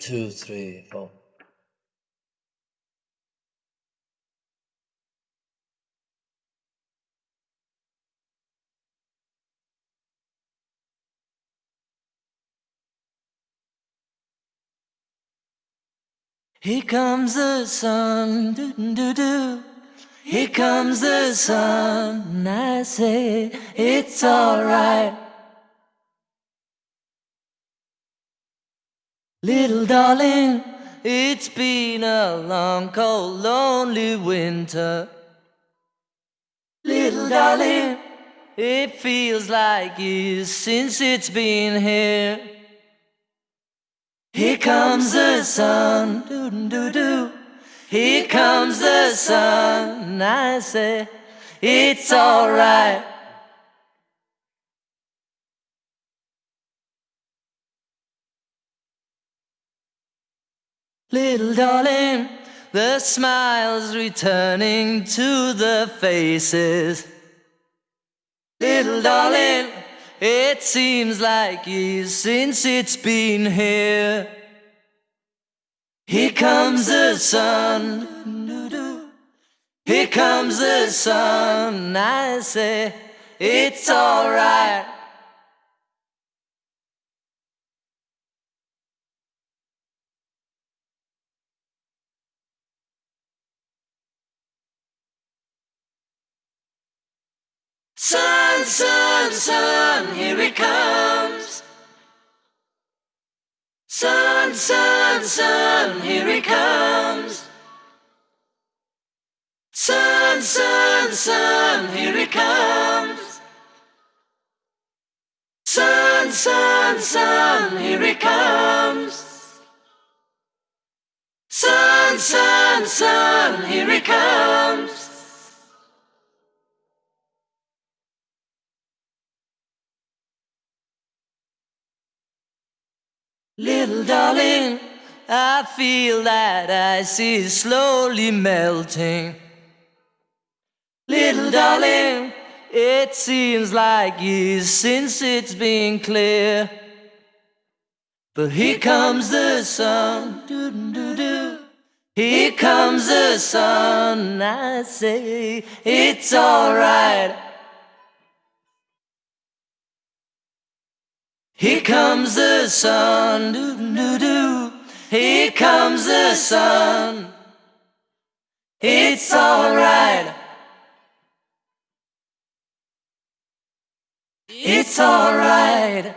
two, three, four. Here comes the sun, doo doo doo. Here comes the sun, I say it's alright. Little darling, it's been a long, cold, lonely winter. Little darling, it feels like years since it's been here. Here comes the sun, doo doo doo. Here comes the sun, I say it's alright. Little darling, the smiles returning to the faces. Little darling, it seems like years since it's been here. Here comes the sun. Here comes the sun. I say it's alright. Sun, sun, sun, here it comes. Sun, sun, sun, here it comes. Sun, sun, sun, here it comes. Sun, sun, sun, here it comes. Sun, sun, sun, here it comes. Little darling, I feel that ice is slowly melting. Little darling, it seems like years since it's been clear. But here comes the sun. Here comes the sun, I say it's alright. Comes the sun, doo doo doo. Here comes the sun. It's alright. It's alright.